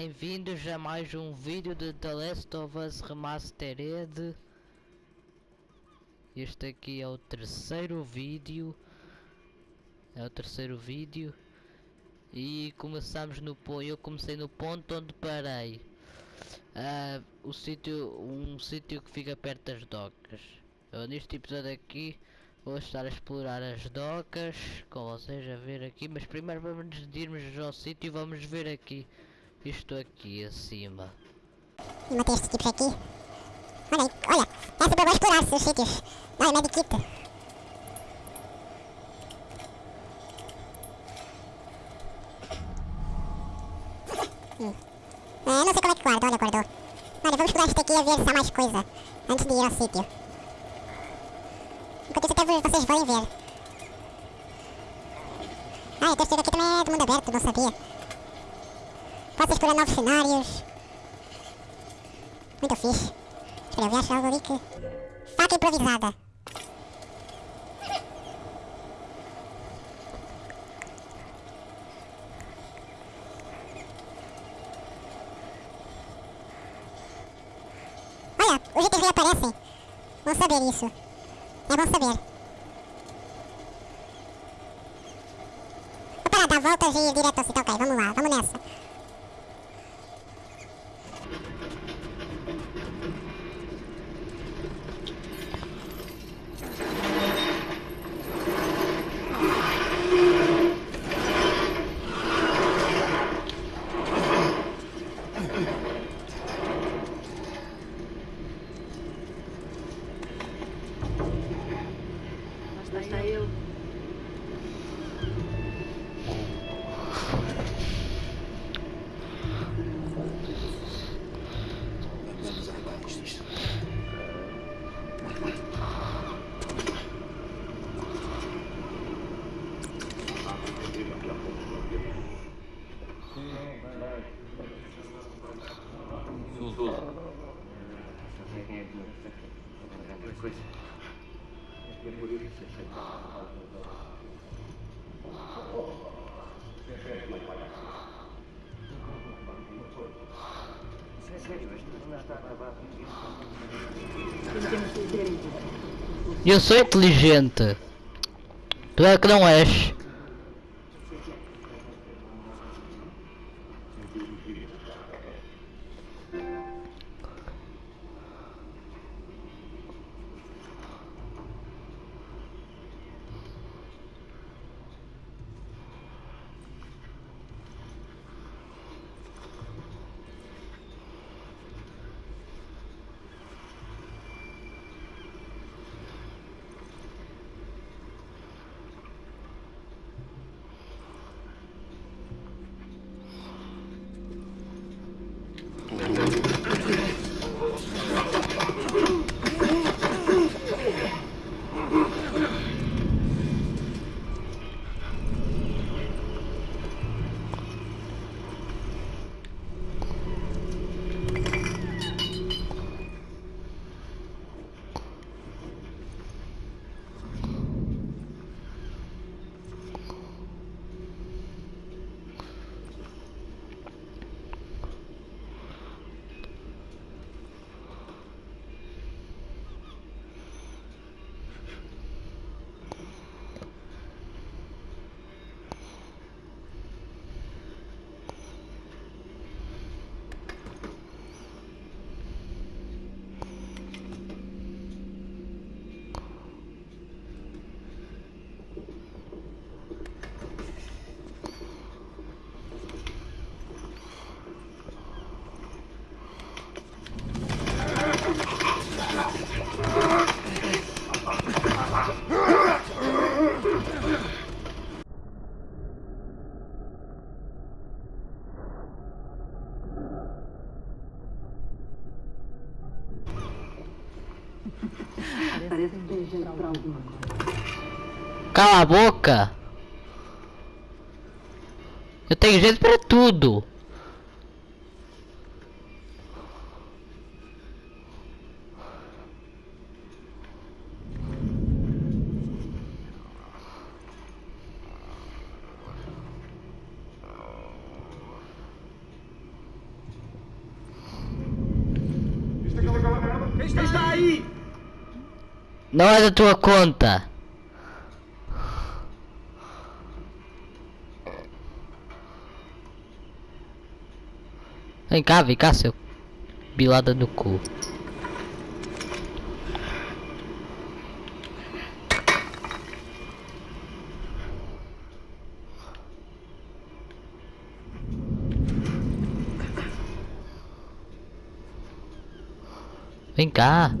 Bem-vindos a mais um vídeo de The Last of Us Remastered. Este aqui é o terceiro vídeo. É o terceiro vídeo. E começamos no ponto. Eu comecei no ponto onde parei. Uh, o sítio, um sítio que fica perto das docas. Eu, neste episódio aqui vou estar a explorar as docas, com vocês a ver aqui, mas primeiro vamos irmos ao sítio e vamos ver aqui isto aqui acima. E matei estes tipos aqui. Olha aí, olha, é super bom explorar os sítios. Olha, medikit. Hum. É, não sei como é que guarda, olha, guardou. Olha, vamos explorar isto aqui e ver se há mais coisa. Antes de ir ao sítio. Enquanto isso até vocês vão ver. Ah, o terceiro aqui também é do mundo aberto, não sabia. Posso explorar novos cenários. Muito fixe. Espera, eu vi achar algo ali que... Faca improvisada. Olha, os itens reaparecem. Bom saber isso. É bom saber. Vou parar, dar voltas e ir direto ao sítio. Ok, vamos lá, vamos nessa. Eu sou inteligente. Tu é que não és. pra alguma coisa. Cala a boca! Eu tenho jeito pra tudo! Está aí! Não é da tua conta. Vem cá, vem cá, seu bilada no cu. Vem cá.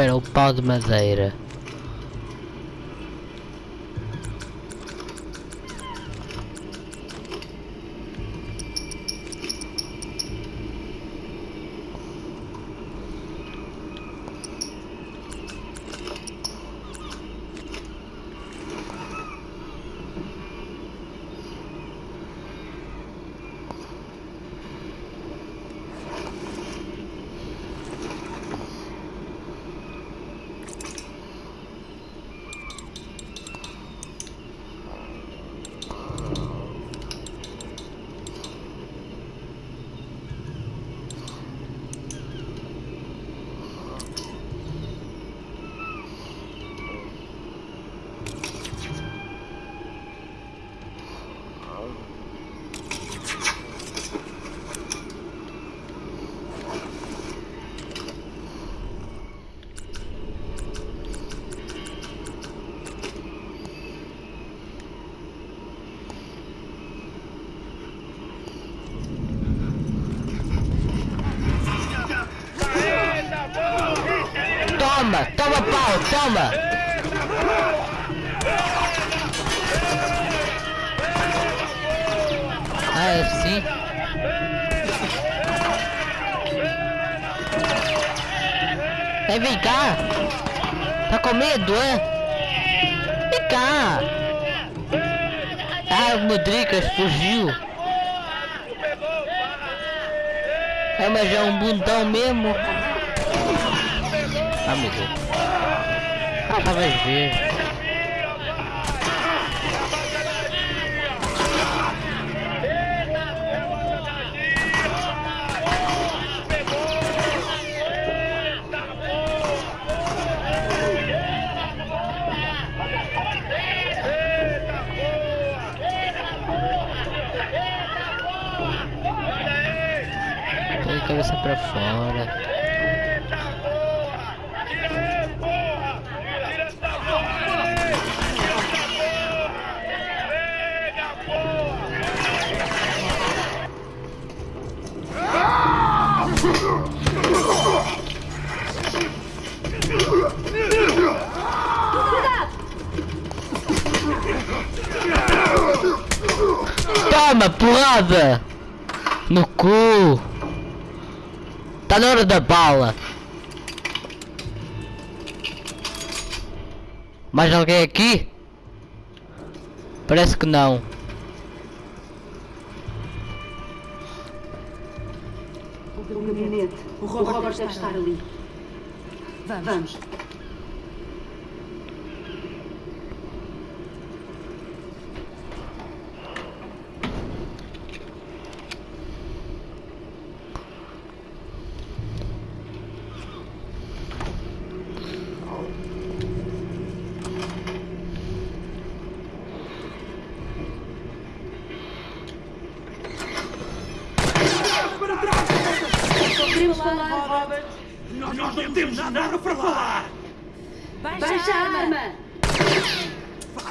Espera, o pau de madeira. Toma! Ah, é assim? É, vem cá! Tá com medo, é? Vem cá! Ah, o Modricas fugiu! É, mas é um bundão mesmo! Ah, meu Deus. Ah, vai ver. A cabeça pra fora. Toma, porrada! No cu! Tá na hora da bala! Mais alguém aqui? Parece que não. Gabinete. O Robert deve estar ali. Vamos. Queremos falar. Nós não temos nada para falar! Baixa a arma!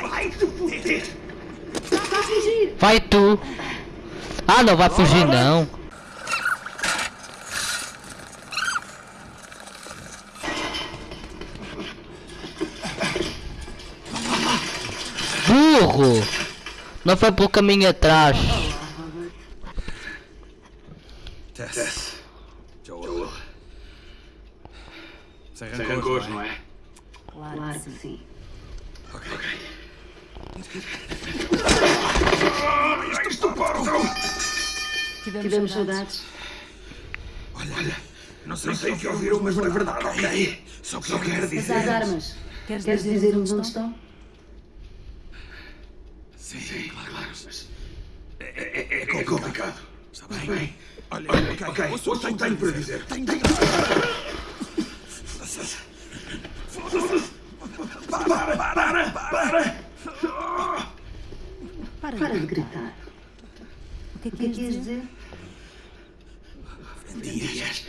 Vai te foder! A fugir! Vai tu! Ah, não vai fugir não! Burro! Não foi pelo caminho atrás. Tess. Joel. Sem Sem rancores, não é? Claro que sim. Ok. Isto parto! Tivemos saudades. Olha, não sei se o que ouviram, mas não é verdade, ok? Só que eu quero As dizer... armas. Queres dizer-nos onde estão? Sim, sim, claro, mas... É, é, é complicado. Está bem? Olha, ok, ok, ouça o que tenho para dizer. Tenho, tenho... Para, para, para! Para de gritar. O que é que queres dizer? Dias,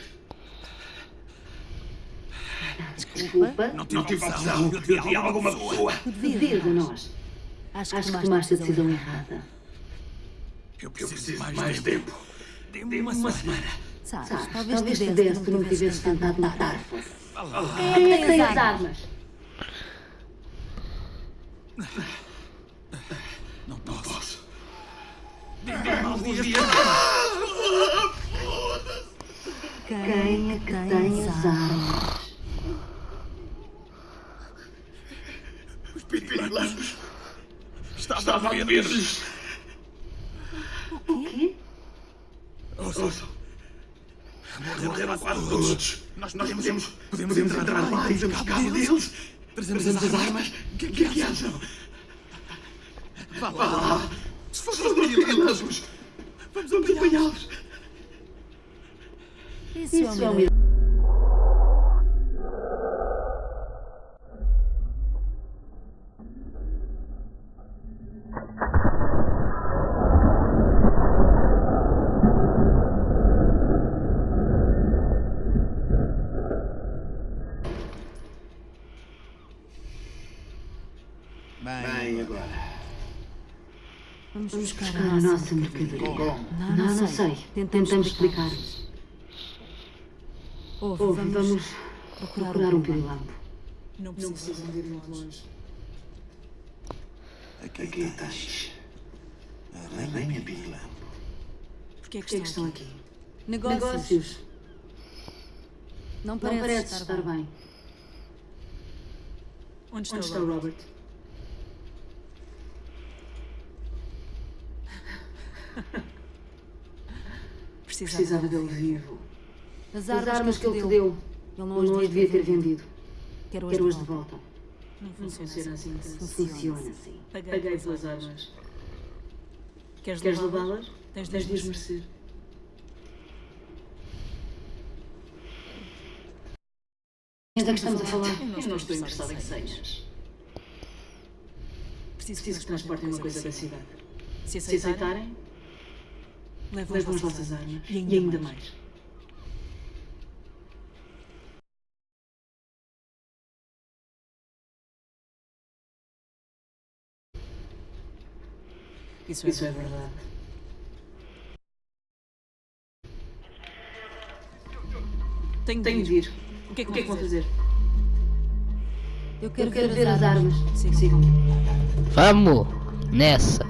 Desculpa. não tive opção. Eu devia alguma pessoa. Devia de nós. Acho que tomaste a decisão errada. Eu preciso de mais tempo. Dê-me uma semana. Sabes, talvez te desse se não tivesse tentado matar. Quem é que tem as armas? Não posso. Quem é que tem as armas? Os pirilampos. Estava a ver-lhes. O quê? Ouçam. Morreram quase todos. Nós, nós podemos, podemos entrar lá e damos cabo deles. Trazemos as armas. O que, que, que acham? Vá lá. Se fossem pirilampos, vamos acompanhá-los. Isso é Bem, agora. Vamos buscar a nossa mercadoria. Não, não sei. Tentamos explicar-nos. Ouve, vamos procurar um pirilampo. Não precisam de ir muito longe. Aqui tens. A rainha pirilampo. Porquê é Por que que é que estão estão aqui? aqui? Negócios. Negócios. Não Não parece, parece estar bem. Onde está Onde o está o Robert? Robert? Precisava dele vivo. As As armas, armas que ele te deu, deu, ele não não as devia ter vendido. Quero as de de volta. Não funciona funciona assim. assim. Funciona. Funciona assim. Paguei Paguei pelas armas. armas. Queres, Queres levá-las? Tens de Tens as de as merecer. merecer. Mas é que estamos a falar? Eu não estou interessada em seis. Preciso, Preciso que transportem uma coisa da cidade. Se aceitarem, levam, as vossas armas. armas. E ainda mais. Isso é Isso é verdade. Tenho de Tenho ir. de ir. O que é que, O que é que vão fazer? fazer? Eu quero, Eu quero ver as armas. Sim. Sigam. Vamos nessa.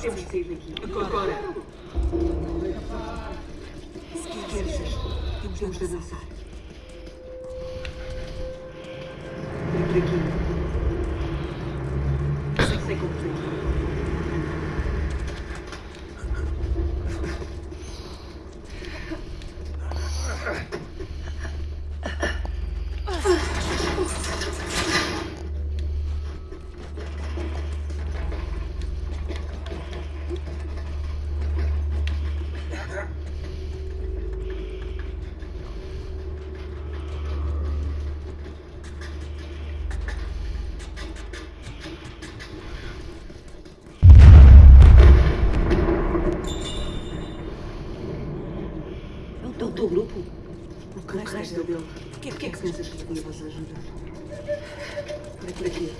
Temos que sair daqui. Agora. Temos de avançar. É por aqui. Sei, sei como foi. É o teu grupo? O resto dele. Porquê que pensas que podia vos ajudar? Por aqui.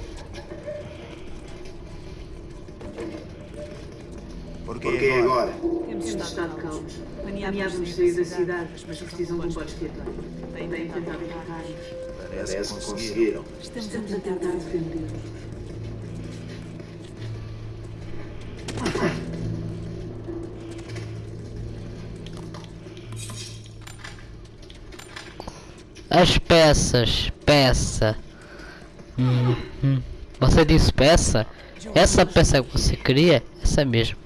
Por aqui. Porquê agora? Temos Temos estado estado calmos. Planeávamos sair da cidade, mas precisam de um de de Têm tentado atacar-nos. Parece que conseguiram. Estamos a Estamos a tentar tentar peças, peça. Hum, hum. Você disse peça? Essa peça que você queria, essa mesmo.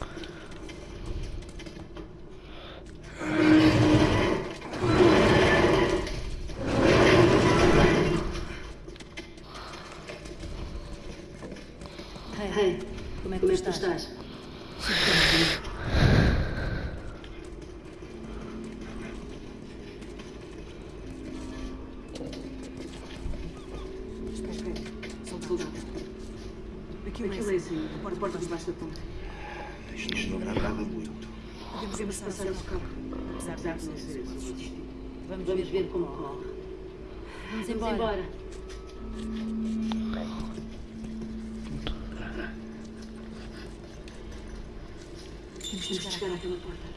Hey, Como é que como é que tu estás? estás? Soldado. Aqui o laser, a porta debaixo da ponte. Isto não agrada muito. Podemos passar ao carro, não ser o destino. Vamos ver como corre. Vamos Vamos embora. embora. Temos que chegar àquela porta.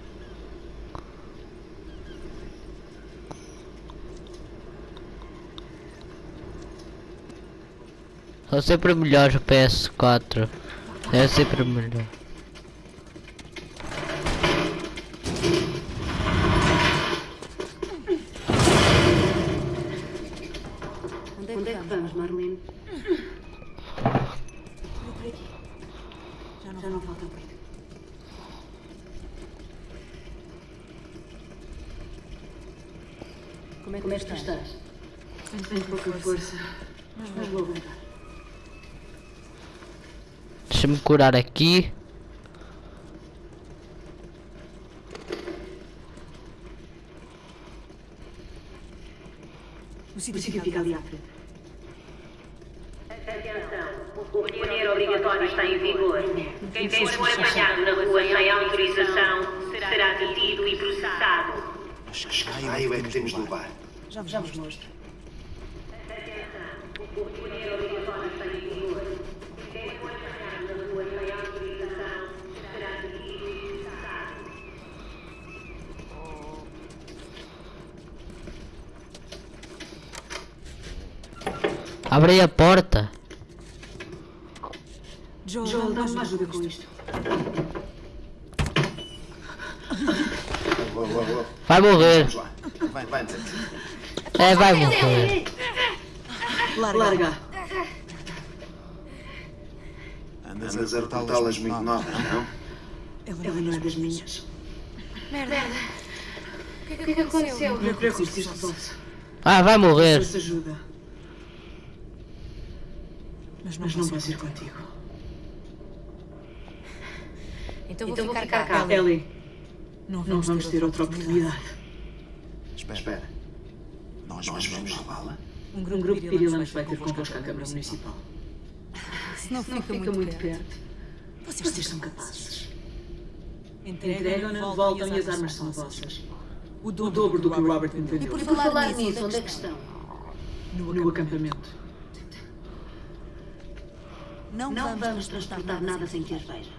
São sempre melhores o PS4. É sempre melhor. Onde é Onde que é que vamos? vamos, Marlene? Já não falta muito. Como é que Como é tu que tu estás? estás? Tenho pouca força, mas vou aguentar. Deixa-me curar aqui. O sítio fica ali à frente. Atenção, o recolher obrigatório está em vigor. Quem for apanhado na rua sem autorização será detido e processado. Mas que raio é que temos de levar? Já vos, já vos mostro. O recolher obrigatório está em vigor. Quem for apanhado na rua sem autorização será detido e processado. Abre a porta. Joel, dá-me uma ajuda com isto. Vai morrer. Vamos lá. Vai, vai, vai. É, vai morrer. Larga. Andas a portá-las muito novas, não? Ela não é das minhas. O que é que aconteceu? Não preocupes, isto resolve-se. Ah, vai morrer. Isso ajuda. Mas não, posso ir contigo. Então vou ficar cá. Ellie, não vamos ter outra oportunidade. Espera. Nós, nós vamos levá-la? Um grupo de pirilanos vai ter convosco à Câmara Municipal. Se não fica, Fica muito perto. Vocês são capazes. Entregam-na, voltam e as armas são vossas. O dobro do que o Robert me vendeu. Por falar nisso, onde é que estão? No acampamento. Não, Não vamos transportar nada sem que as veja.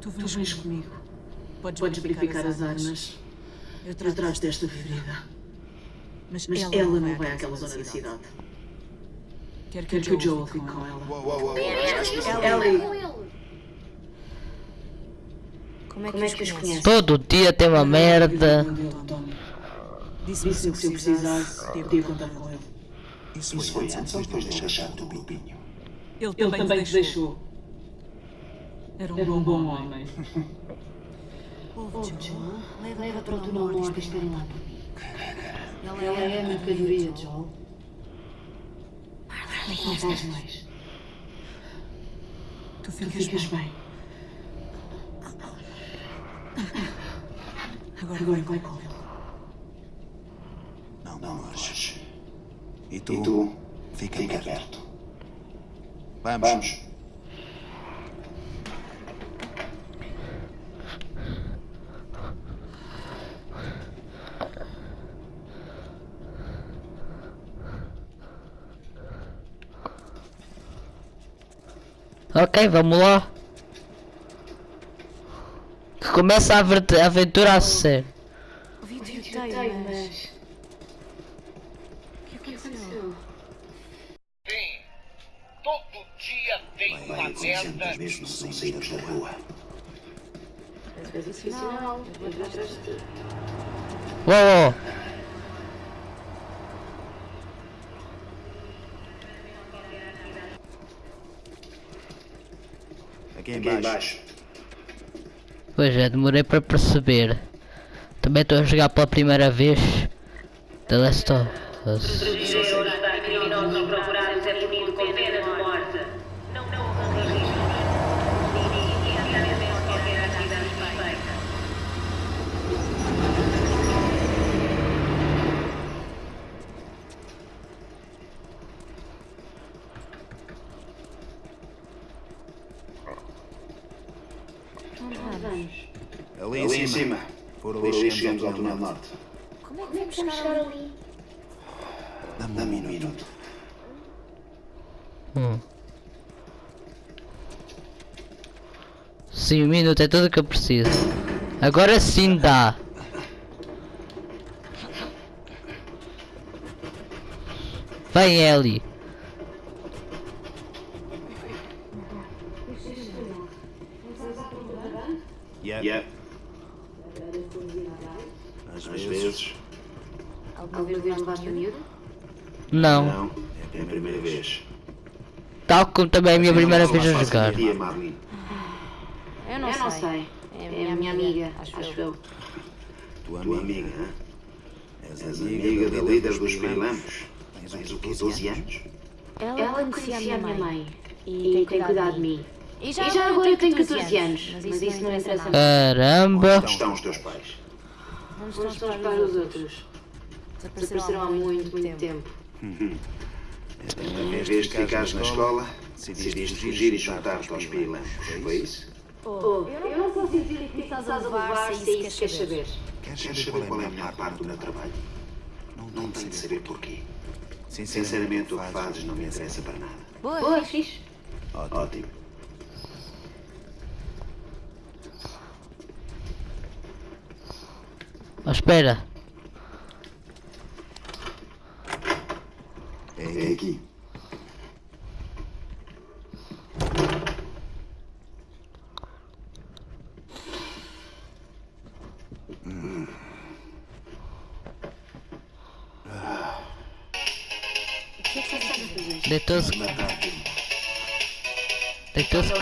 Tu vens comigo. Podes verificar as armas. Eu trato desta ferida. Mas ela não vai àquela zona da cidade. Quero que o Joel fique com ela. Uou, uou, uou. Ellie, Como é que os conhece? Todo dia tem uma merda. Disse-me que se eu precisasse, podia contar com ele. Isso foi antes ou depois de deixar do grupinho? Ele também te deixou. Era um bom homem. Leva para o túnel norte e esperem lá por mim. Ela é a mercadoria, Joel. Não faz mais. Tu ficas bem. Agora vai com ele. Não, não marches. E tu? E tu? Fica, perto. Vamos. Vamos. Ok, vamos lá. Que começa a avert- a aventura a sério. mas... Sim, todo dia tem uma merda. mesmo sem saídas da rua. Não, eu vou atrás de ti. Uou, uou. Aqui Aqui embaixo. embaixo. Pois é, demorei para perceber. Também estou a jogar pela primeira vez The Last of Us. Está criminosos procurados é punido com pena de morte. Não, não, não, qualquer atividade suspeita. Ali, Ali em cima. Por Por ali ali chegamos chegamos ao túnel túnel norte. norte. Como é que vamos chegar ali? Dá-me um minuto. Hum. Sim, um minuto é tudo o que eu preciso. Agora sim dá. Vem Ellie. Yeah. Yeah. Às Às vezes. vezes. Alguma vez levaste a miúdo? Não. Não. É a primeira vez. Tal como também é a minha primeira vez a jogar. Dia. Eu não, Eu não sei. sei. É a minha amiga, acho, acho eu. eu. Tua amiga. amiga, hã? És És amiga da líder dos pirilampos. Tens o quê, 12 anos? Ela, Ela conhecia a minha mãe e e tem cuidado de mim. E E já agora eu tenho 14 anos, mas isso não interessa nada. Caramba. Onde estão os teus pais? Onde estão os pais dos outros? Desapareceram Desapareceram há muito, muito tempo. Em vez de ficares na escola, decidiste fugir e juntar-te aos pirilampos. Foi isso? Oh, eu não consigo dizer que estás a levar se é isso que queres saber. Queres saber qual é a melhor parte do meu trabalho? Não tenho de saber porquê. Sinceramente, o que fazes não me interessa para nada. Boa, fixe. Ótimo. Oh, espera.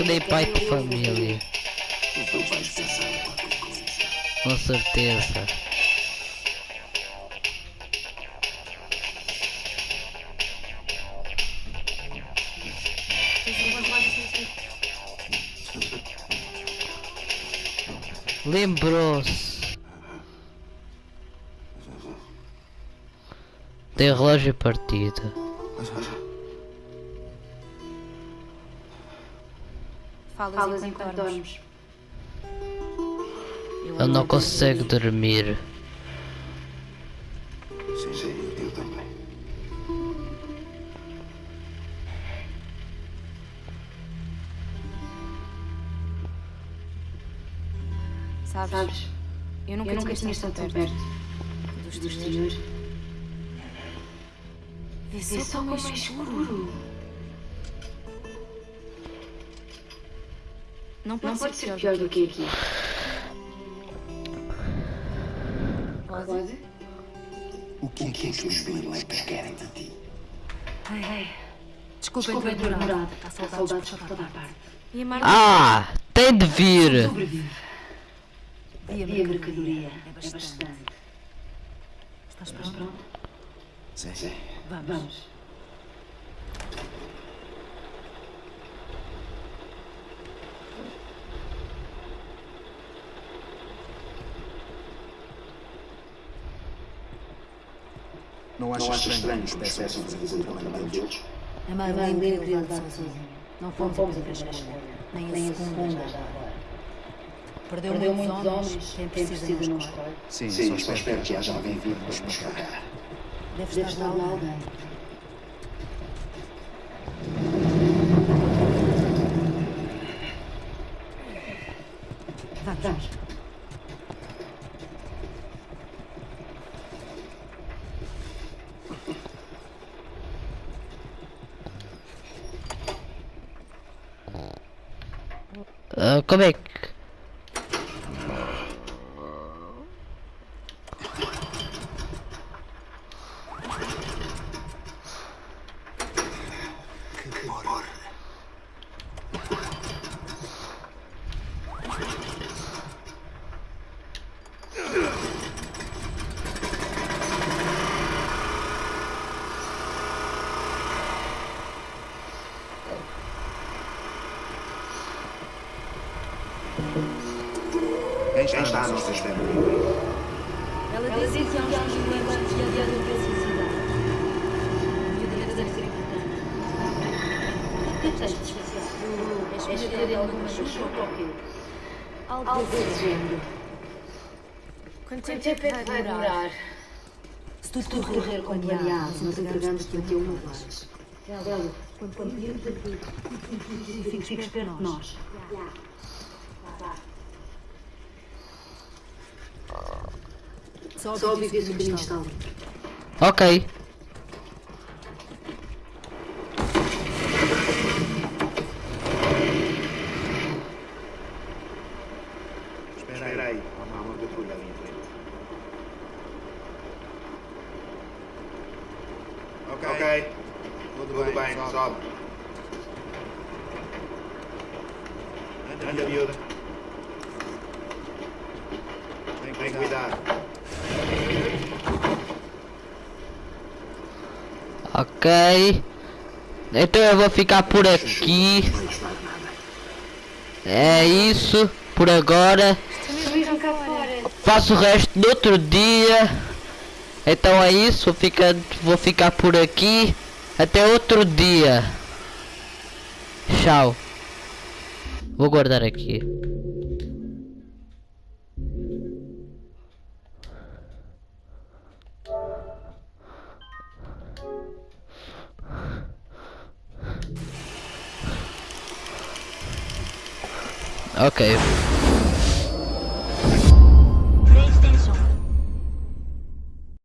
Que nem pai de família. Com certeza. Lembrou-se. Tem relógio partido. Falas enquanto dormes. Ele não consegue dormir. Sim, eu também. Sabes? Eu nunca, Eu nunca tinha estado tão perto dos exterior. Vê Vê só como é escuro. Não pode, Não pode ser pior do que aqui. Pode? O que é que os pirilampos querem de ti? Desculpem Desculpa ter demorado. Há saudades por toda a parte. E Ah! Tem de vir! e a mercadoria é bastante. Estás Estás pronto? pronto? Sim. Vamos. Não achas estranho estranho que nos nos peçam para fazer o trabalho deles? A A Madeleine Madeleine queria queria levá-lo levá-lo sozinho. Não fomos a primeira escolha. Nem a segunda agora. Perdeu, Perdeu muitos homens. homens. Quem precisa escolhe. escolhe. Sim, Sim, só espero que haja alguém vivo para nos buscar. Deve estar lá alguém. alguém. Vamos. Ah, como é que. Quem está no sistema livre? Ela disse que há uns momentos que havia de necessidade. E o dever deve ser importante. O que tens de especial? És escolher alguma ajuda ou qualquer? Algo desse género. Quanto tempo é que vai durar? Se tudo correr como planeado, nós entregamos-te aqui uma vez. Ela, quando viemos aqui, fiques perto de nós. Só que o caminho está. Ok. Espera aí, há uma patrulha ali em frente. Ok. Tudo, bem, sobe. Anda, miúda. Tem cuidado. Ok. Então eu vou ficar por aqui. É isso. Por agora. Faço o resto no outro dia. Então é isso. Vou ficar, vou ficar por aqui. Até outro dia. Tchau. Vou guardar aqui. Ok.